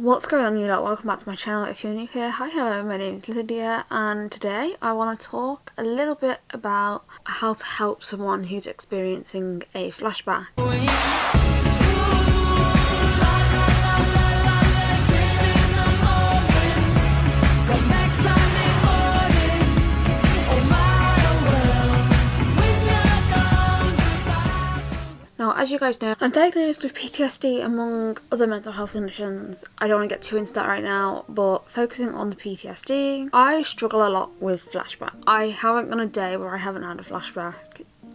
What's going on you lot? Welcome back to my channel if you're new here. Hi hello, my name is Lydia and today I want to talk a little bit about how to help someone who's experiencing a flashback. As you guys know, I'm diagnosed with PTSD among other mental health conditions. I don't want to get too into that right now, but focusing on the PTSD, I struggle a lot with flashback. I haven't gone a day where I haven't had a flashback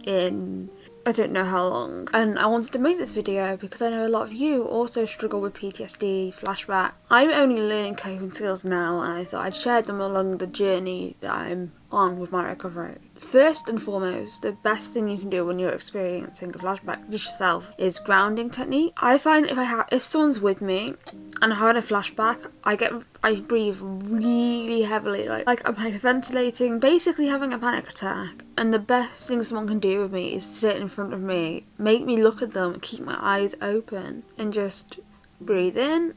in I don't know how long. And I wanted to make this video because I know a lot of you also struggle with PTSD, flashback. I'm only learning coping skills now and I thought I'd share them along the journey that I'm on with my recovery. First and foremost, the best thing you can do when you're experiencing a flashback just yourself is grounding technique. I find if I have if someone's with me and I'm having a flashback, I get I breathe really heavily, like like I'm hyperventilating, basically having a panic attack. And the best thing someone can do with me is sit in front of me, make me look at them, keep my eyes open, and just breathe in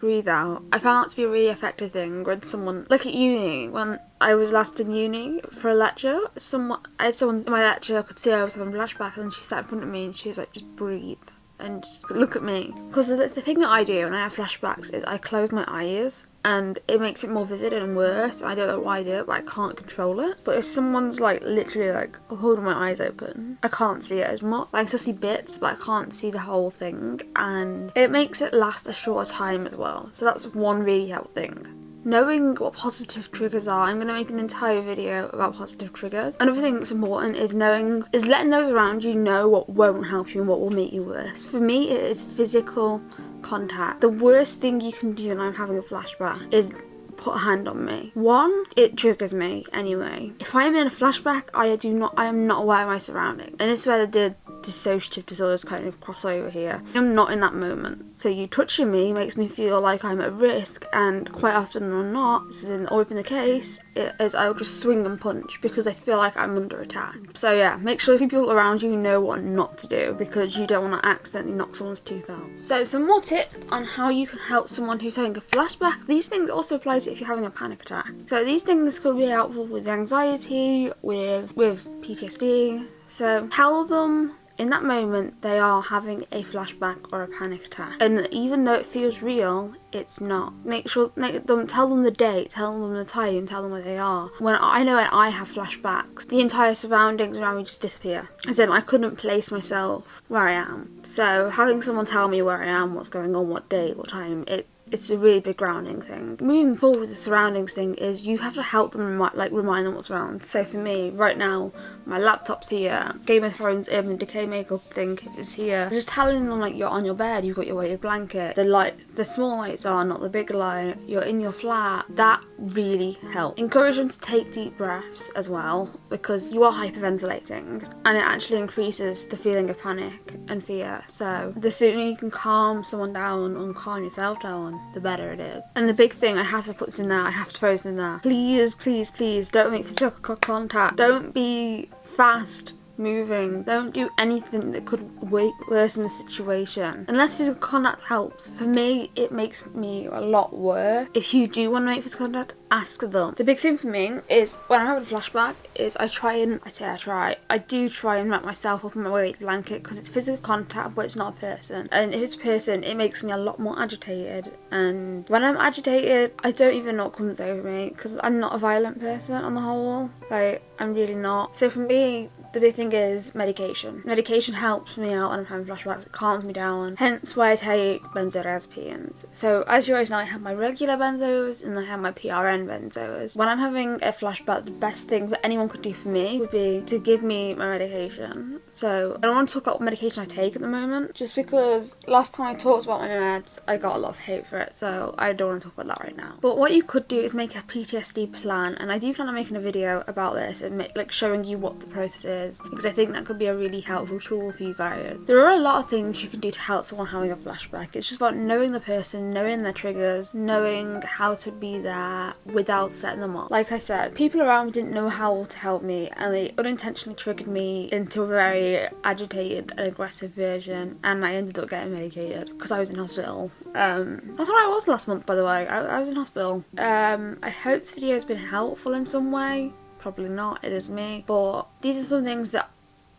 breathe out. I found that to be a really effective thing when someone, like at uni, when I was last in uni for a lecture, someone, I had someone in my lecture, could see I was having a flashback and she sat in front of me and she was like, just breathe and just look at me. Because the, the thing that I do when I have flashbacks is I close my eyes and it makes it more vivid and worse. I don't know why I do it, but I can't control it. But if someone's like literally like holding my eyes open, I can't see it as much. Like I can still see bits, but I can't see the whole thing, and it makes it last a shorter time as well. So that's one really helpful thing. Knowing what positive triggers are, I'm going to make an entire video about positive triggers. Another thing that's important is knowing, is letting those around you know what won't help you and what will make you worse. For me, it is physical contact. The worst thing you can do when I'm having a flashback is put a hand on me. One, it triggers me anyway. If I'm in a flashback, I do not, I am not aware of my surroundings. And this is where the dissociative disorders kind of cross over here. I'm not in that moment. So you touching me makes me feel like I'm at risk and quite often or not, this is always been the case, it is I'll just swing and punch because I feel like I'm under attack. So yeah, make sure people around you know what not to do because you don't want to accidentally knock someone's tooth out. So some more tips on how you can help someone who's having a flashback. These things also apply to if you're having a panic attack. So these things could be helpful with anxiety, with with PTSD. So tell them in that moment, they are having a flashback or a panic attack. And even though it feels real, it's not. Make sure, make them, tell them the date, tell them the time, tell them where they are. When I know when I have flashbacks, the entire surroundings around me just disappear. As in, I couldn't place myself where I am. So having someone tell me where I am, what's going on, what date, what time, it it's a really big grounding thing. Moving forward with the surroundings thing is you have to help them remi like remind them what's around. So for me, right now, my laptop's here, Game of Thrones Urban Decay makeup thing is here. Just telling them like you're on your bed, you've got your weighted blanket, the light, the small lights are, not the big light, you're in your flat. That really help. Encourage them to take deep breaths as well because you are hyperventilating and it actually increases the feeling of panic and fear. So the sooner you can calm someone down and calm yourself down, the better it is. And the big thing, I have to put this in there, I have to throw this in there. Please, please, please don't make physical contact. Don't be fast moving. Don't do anything that could worsen the situation. Unless physical contact helps. For me, it makes me a lot worse. If you do want to make physical contact, ask them. The big thing for me is when I'm having a flashback is I try and, I say I try, I do try and wrap myself up in my weight blanket because it's physical contact but it's not a person. And if it's a person, it makes me a lot more agitated. And when I'm agitated, I don't even know what comes over me because I'm not a violent person on the whole. Like, I'm really not. So for me, the big thing is medication. Medication helps me out when I'm having flashbacks, it calms me down, hence why I take benzodiazepines. So as you always know, I have my regular benzos and I have my PRN benzos. When I'm having a flashback, the best thing that anyone could do for me would be to give me my medication. So I don't want to talk about what medication I take at the moment, just because last time I talked about my meds, I got a lot of hate for it, so I don't want to talk about that right now. But what you could do is make a PTSD plan, and I do plan on making a video about this and make, like showing you what the process is is because I think that could be a really helpful tool for you guys. There are a lot of things you can do to help someone having a flashback. It's just about knowing the person, knowing their triggers, knowing how to be there without setting them off. Like I said, people around me didn't know how to help me and they unintentionally triggered me into a very agitated and aggressive version and I ended up getting medicated because I was in hospital. Um, that's where I was last month by the way. I, I was in hospital. Um, I hope this video has been helpful in some way. Probably not, it is me. But these are some things that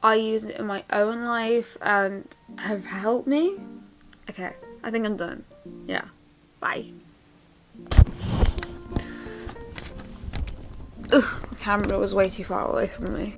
I use in my own life and have helped me. Okay, I think I'm done. Yeah. Bye. Ugh, the camera was way too far away from me.